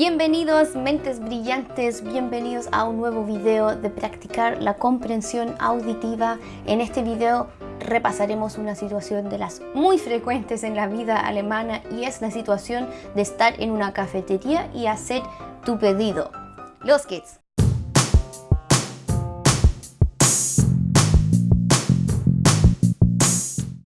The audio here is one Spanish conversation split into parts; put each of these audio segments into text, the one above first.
Bienvenidos mentes brillantes, bienvenidos a un nuevo video de practicar la comprensión auditiva. En este video repasaremos una situación de las muy frecuentes en la vida alemana y es la situación de estar en una cafetería y hacer tu pedido. Los kids.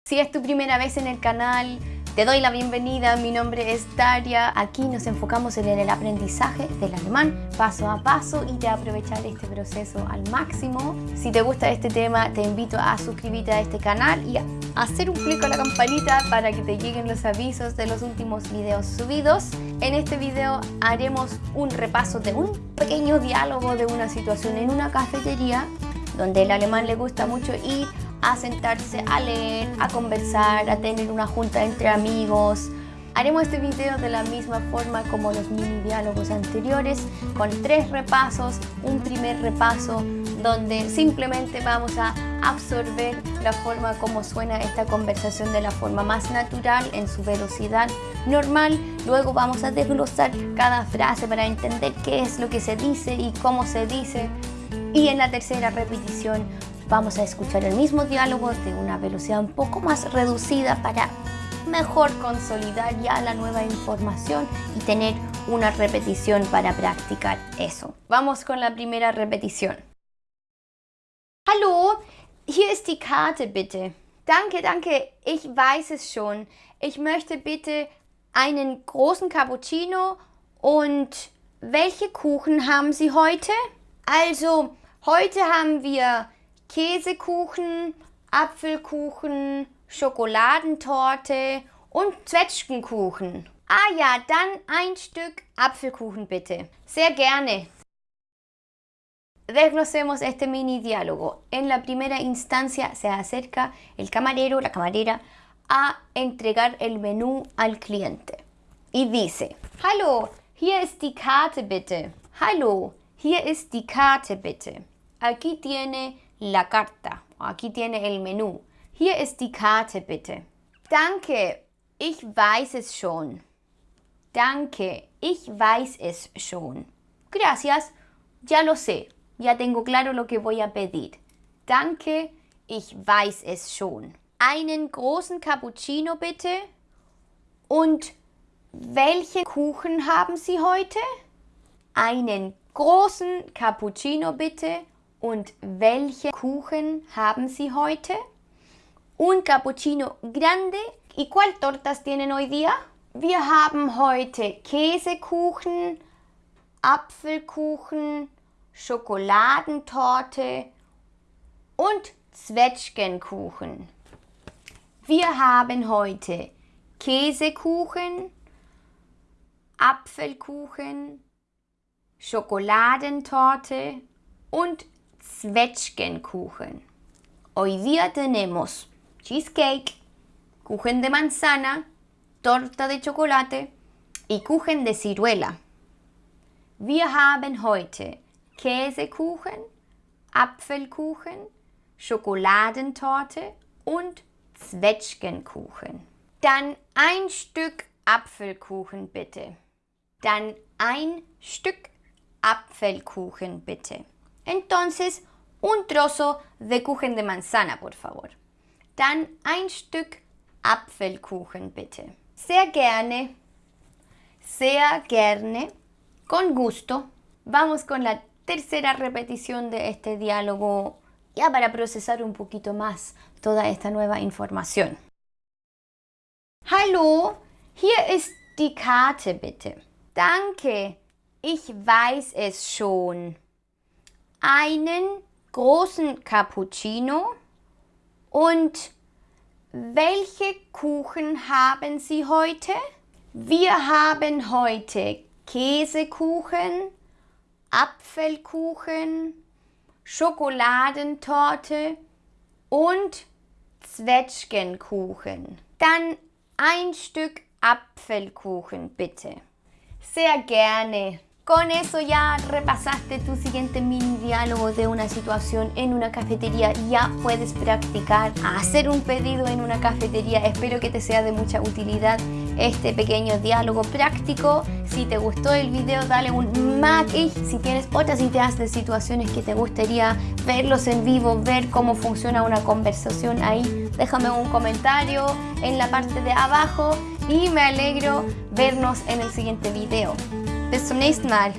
Si es tu primera vez en el canal, te doy la bienvenida, mi nombre es Daria. Aquí nos enfocamos en el aprendizaje del alemán paso a paso y de aprovechar este proceso al máximo. Si te gusta este tema, te invito a suscribirte a este canal y a hacer un clic a la campanita para que te lleguen los avisos de los últimos videos subidos. En este video haremos un repaso de un pequeño diálogo de una situación en una cafetería donde el alemán le gusta mucho ir a sentarse a leer, a conversar, a tener una junta entre amigos. Haremos este video de la misma forma como los mini diálogos anteriores, con tres repasos. Un primer repaso donde simplemente vamos a absorber la forma como suena esta conversación de la forma más natural, en su velocidad normal. Luego vamos a desglosar cada frase para entender qué es lo que se dice y cómo se dice. Y en la tercera repetición Vamos a escuchar el mismo diálogo de una velocidad un poco más reducida para mejor consolidar ya la nueva información y tener una repetición para practicar eso. Vamos con la primera repetición. Hallo, hier ist die Karte bitte. Danke, danke, ich weiß es schon. Ich möchte bitte einen großen Cappuccino und welche Kuchen haben Sie heute? Also, heute haben wir Käsekuchen, Apfelkuchen, Schokoladentorte und Zwetschgenkuchen. Ah ja, dann ein Stück Apfelkuchen bitte. Sehr gerne. Desglosemos este mini diálogo. En la primera instancia se acerca el camarero, la camarera, a entregar el menú al cliente. Y dice, Hallo, hier ist die Karte bitte. Hallo, hier ist die Karte bitte. Aquí tiene la carta. Aquí tiene el menú. Hier ist die Karte bitte. Danke, ich weiß es schon. Danke, ich weiß es schon. Gracias, ya lo sé. Ya tengo claro lo que voy a pedir. Danke, ich weiß es schon. Einen großen Cappuccino bitte. Und welche Kuchen haben Sie heute? Einen großen Cappuccino bitte und welche Kuchen haben Sie heute? Un cappuccino grande. ¿Y cuál tortas tienen hoy día? Wir haben heute Käsekuchen, Apfelkuchen, Schokoladentorte und Zwetschgenkuchen. Wir haben heute Käsekuchen, Apfelkuchen, Schokoladentorte und Zwetschgenkuchen. Hoy día tenemos cheesecake, kuchen de manzana, torta de chocolate y kuchen de ciruela. Wir haben heute Käsekuchen, Apfelkuchen, Schokoladentorte und Zwetschgenkuchen. Dann ein Stück Apfelkuchen bitte. Dann ein Stück Apfelkuchen bitte. Entonces, un trozo de Kuchen de manzana, por favor. Dann ein Stück Apfelkuchen, bitte. Sehr gerne, sehr gerne, con gusto. Vamos con la tercera repetición de este diálogo ya para procesar un poquito más toda esta nueva información. Hallo, hier ist die Karte bitte. Danke, ich weiß es schon. einen großen Cappuccino und welche Kuchen haben Sie heute? Wir haben heute Käsekuchen, Apfelkuchen, Schokoladentorte und Zwetschgenkuchen. Dann ein Stück Apfelkuchen bitte. Sehr gerne. Con eso ya repasaste tu siguiente mini diálogo de una situación en una cafetería. Ya puedes practicar hacer un pedido en una cafetería. Espero que te sea de mucha utilidad este pequeño diálogo práctico. Si te gustó el video, dale un like. Si tienes otras ideas de situaciones que te gustaría verlos en vivo, ver cómo funciona una conversación ahí, déjame un comentario en la parte de abajo y me alegro vernos en el siguiente video. Bis zum nächsten Mal.